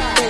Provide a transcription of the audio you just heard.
Bye.